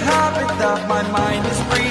habit that my mind is free.